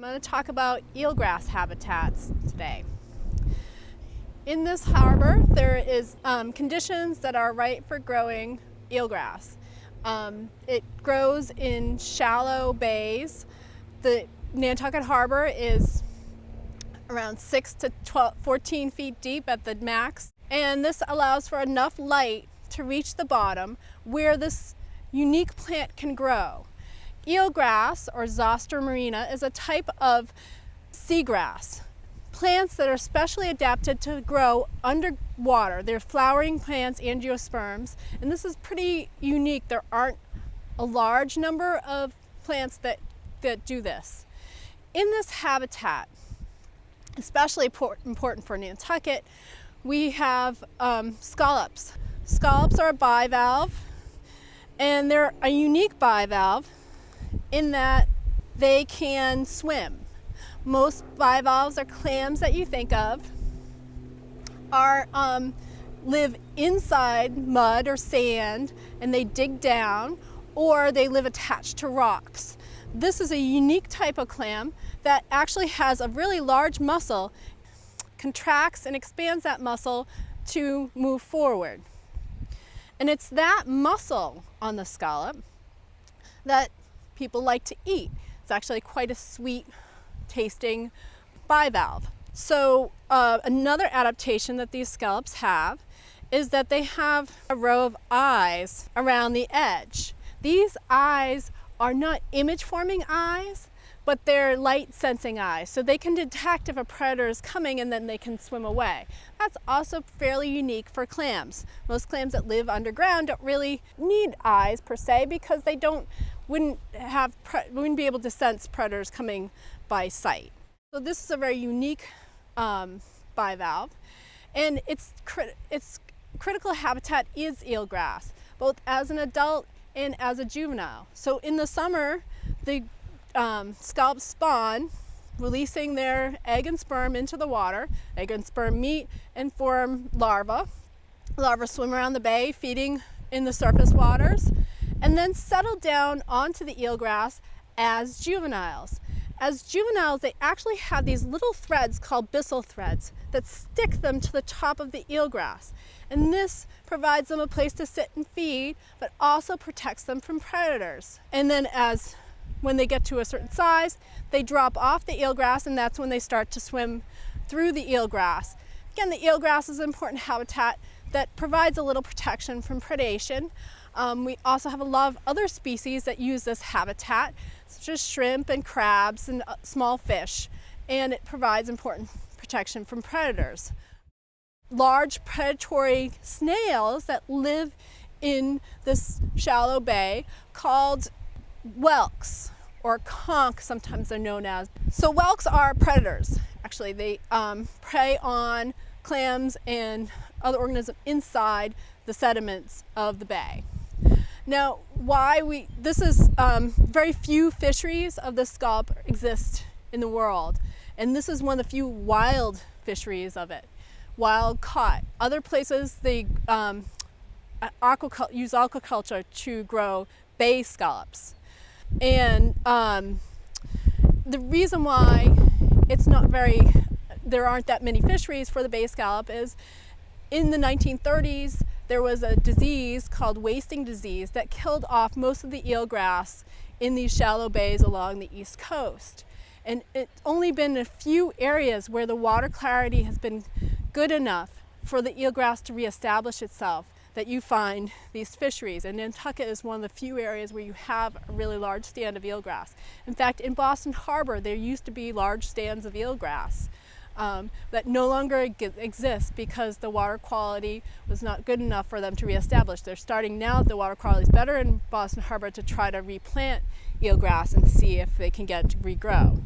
I'm going to talk about eelgrass habitats today. In this harbor, there is um, conditions that are right for growing eelgrass. Um, it grows in shallow bays. The Nantucket Harbor is around 6 to 12, 14 feet deep at the max, and this allows for enough light to reach the bottom where this unique plant can grow. Eelgrass, or Zostera marina, is a type of seagrass. Plants that are specially adapted to grow underwater. They're flowering plants, angiosperms, and this is pretty unique. There aren't a large number of plants that, that do this. In this habitat, especially important for Nantucket, we have um, scallops. Scallops are a bivalve, and they're a unique bivalve in that they can swim. Most bivalves or clams that you think of are um, live inside mud or sand and they dig down or they live attached to rocks. This is a unique type of clam that actually has a really large muscle, contracts and expands that muscle to move forward. And it's that muscle on the scallop that people like to eat. It's actually quite a sweet tasting bivalve. So uh, another adaptation that these scallops have is that they have a row of eyes around the edge. These eyes are not image forming eyes, but they're light sensing eyes. So they can detect if a predator is coming and then they can swim away. That's also fairly unique for clams. Most clams that live underground don't really need eyes per se because they don't wouldn't have wouldn't be able to sense predators coming by sight. So this is a very unique um, bivalve, and its its critical habitat is eelgrass, both as an adult and as a juvenile. So in the summer, the um, spawn, releasing their egg and sperm into the water. Egg and sperm meet and form larvae. Larvae swim around the bay, feeding in the surface waters and then settle down onto the eelgrass as juveniles. As juveniles, they actually have these little threads called byssal threads that stick them to the top of the eelgrass. And this provides them a place to sit and feed, but also protects them from predators. And then as when they get to a certain size, they drop off the eelgrass and that's when they start to swim through the eelgrass. Again, the eelgrass is an important habitat that provides a little protection from predation. Um, we also have a lot of other species that use this habitat, such as shrimp and crabs and uh, small fish, and it provides important protection from predators. Large predatory snails that live in this shallow bay called whelks or conch sometimes they're known as. So whelks are predators actually. They um, prey on clams and other organisms inside the sediments of the bay. Now, why we, this is um, very few fisheries of the scallop exist in the world. And this is one of the few wild fisheries of it, wild caught. Other places, they um, use aquaculture to grow bay scallops. And um, the reason why it's not very, there aren't that many fisheries for the bay scallop is in the 1930s, there was a disease called wasting disease that killed off most of the eelgrass in these shallow bays along the east coast. And it's only been a few areas where the water clarity has been good enough for the eelgrass to reestablish itself that you find these fisheries. And Nantucket is one of the few areas where you have a really large stand of eelgrass. In fact, in Boston Harbor, there used to be large stands of eelgrass um, that no longer exist because the water quality was not good enough for them to reestablish. They're starting now, the water quality is better in Boston Harbor to try to replant eelgrass and see if they can get it to regrow.